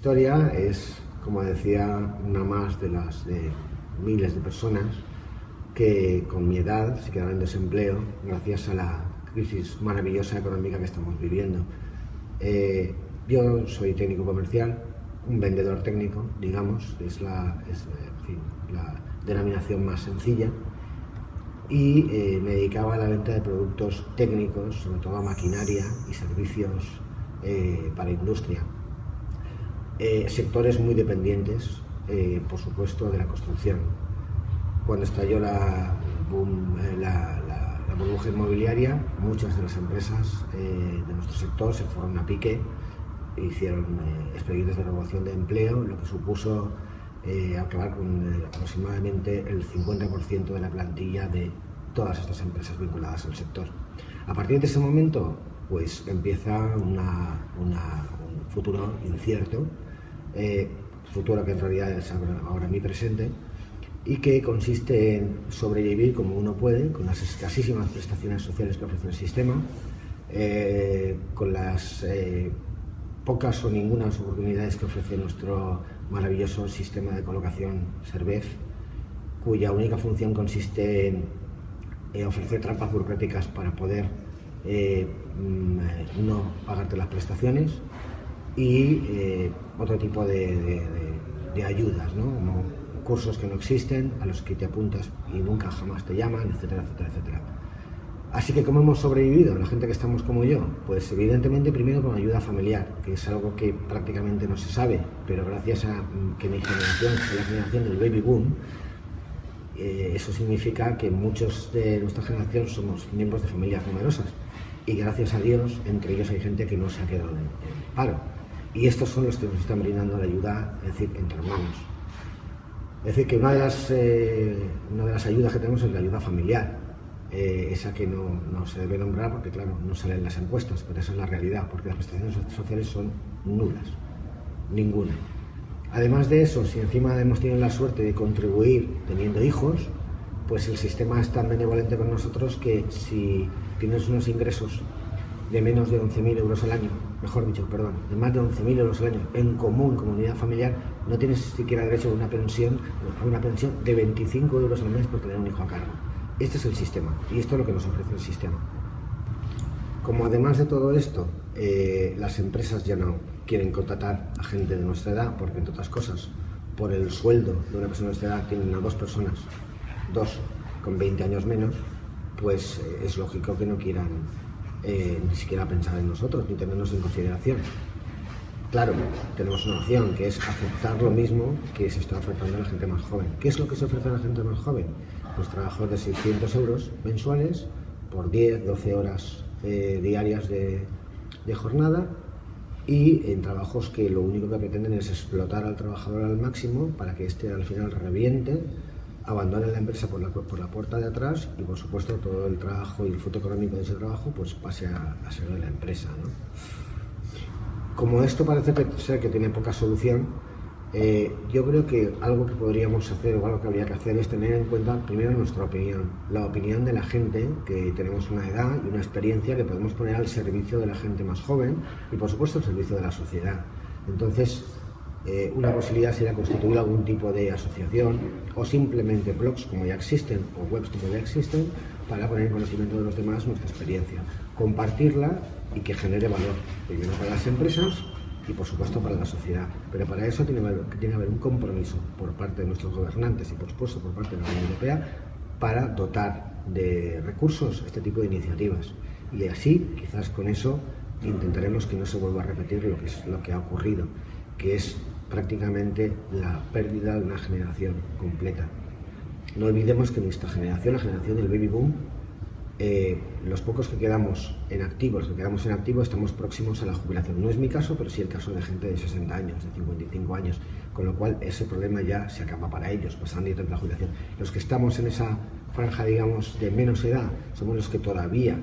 historia es, como decía, una más de las de miles de personas que con mi edad se quedaron en desempleo gracias a la crisis maravillosa económica que estamos viviendo. Eh, yo soy técnico comercial, un vendedor técnico, digamos, es la, la denominación más sencilla, y eh, me dedicaba a la venta de productos técnicos, sobre todo a maquinaria y servicios eh, para industria. Eh, sectores muy dependientes, eh, por supuesto, de la construcción. Cuando estalló la, eh, burbuja inmobiliaria, muchas de las empresas de nuestro sector se fueron a pique, hicieron expedientes de renovación de empleo, lo que supuso acabar con aproximadamente el 50% de la plantilla de todas estas empresas vinculadas al sector. A partir de ese momento, pues empieza una, un futuro incierto, eh, futuro que en realidad es ahora mi presente, y que consiste en sobrevivir como uno puede, con las escasísimas prestaciones sociales que ofrece el sistema, eh, con las eh, pocas o ninguna oportunidades que ofrece nuestro maravilloso sistema de colocación SERVEF, cuya única función consiste en ofrecer trampas burocráticas para poder mm, no pagarte las prestaciones y eh, otro tipo de, ayudas, ¿no? como cursos que no existen, a los que te apuntas y nunca jamás te llaman, etcétera, etcétera, etcétera. Así que, ¿cómo hemos sobrevivido la gente que estamos como yo? Pues evidentemente primero con ayuda familiar, que es algo que prácticamente no se sabe, pero gracias a que mi generación es la generación del baby boom, eh, eso significa que muchos de nuestra generación somos miembros de familias numerosas y gracias a Dios entre ellos hay gente que no se ha quedado en paro y estos son los que nos están brindando la ayuda, es decir, entre hermanos. Es decir, que una de las, eh, una de las ayudas que tenemos es la ayuda familiar, eh, esa que no, no, se debe nombrar porque, claro, no sale en las encuestas, pero esa es la realidad, porque las prestaciones sociales son nulas, ninguna. Además de eso, si encima hemos tenido la suerte de contribuir teniendo hijos, pues el sistema es tan benevolente con nosotros que si tienes unos ingresos de menos de 11.000 euros al año, mejor dicho, perdón, de más de 11.000 euros al año en común, comunidad familiar, no tienes siquiera derecho a una pensión, a una pensión de 25 euros al mes por tener un hijo a cargo. Este es el sistema y esto es lo que nos ofrece el sistema. Como además de todo esto, eh, las empresas ya no quieren contratar a gente de nuestra edad, porque entre otras cosas, por el sueldo de una persona de nuestra edad tienen a dos personas, dos con 20 años menos, pues eh, es lógico que no quieran eh, ni siquiera pensar en nosotros, ni tenernos en consideración. Claro, tenemos una opción, que es aceptar lo mismo que se está ofertando a la gente más joven. ¿Qué es lo que se ofrece a la gente más joven? Pues trabajos de 600 euros mensuales por 10, 12 horas eh, diarias de, de jornada y en trabajos que lo único que pretenden es explotar al trabajador al máximo para que éste al final reviente abandonen la empresa por la, por la puerta de atrás y por supuesto todo el trabajo y el fruto económico de ese trabajo pues pase a, ser de la empresa. Como esto parece ser que tiene poca solución, eh, yo creo que algo que podríamos hacer o algo que habría que hacer es tener en cuenta primero nuestra opinión, la opinión de la gente que tenemos una edad y una experiencia que podemos poner al servicio de la gente más joven y por supuesto al servicio de la sociedad. Entonces, eh, una posibilidad sería constituir algún tipo de asociación o simplemente blogs como ya existen o webs como ya existen para poner en conocimiento de los demás nuestra experiencia, compartirla y que genere valor, primero para las empresas y por supuesto para la sociedad. Pero para eso tiene, que haber un compromiso por parte de nuestros gobernantes y por supuesto por parte de la Unión Europea para dotar de recursos este tipo de iniciativas. Y así, quizás con eso, intentaremos que no se vuelva a repetir lo que, es, lo que ha ocurrido que es prácticamente la pérdida de una generación completa. No olvidemos que nuestra generación, la generación del baby boom, eh, los pocos que quedamos en activo, los que quedamos en activo, estamos próximos a la jubilación. No es mi caso, pero sí el caso de gente de 60 años, de 55 años, con lo cual ese problema ya se acaba para ellos, pasando ir a la jubilación. Los que estamos en esa franja, digamos, de menos edad, somos los que todavía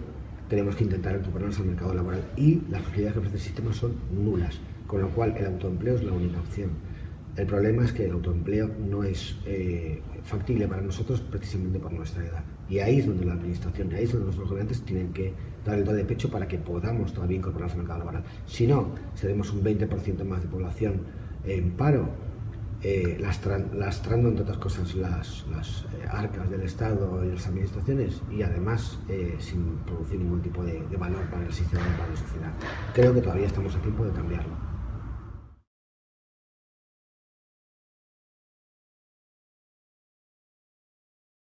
tenemos que intentar incorporarnos al mercado laboral y las posibilidades que ofrece el sistema son nulas con lo cual el autoempleo es la única opción. El problema es que el autoempleo no es eh, factible para nosotros precisamente por nuestra edad. Y ahí es donde la administración, ahí es donde nuestros gobernantes tienen que dar el do de pecho para que podamos todavía incorporarnos al mercado laboral. Si no, seremos un 20% más de población en paro, eh, lastrando entre otras cosas las, eh, arcas del Estado y las administraciones y además eh, sin producir ningún tipo de, de valor para el sistema y para la sociedad. Creo que todavía estamos a tiempo de cambiarlo.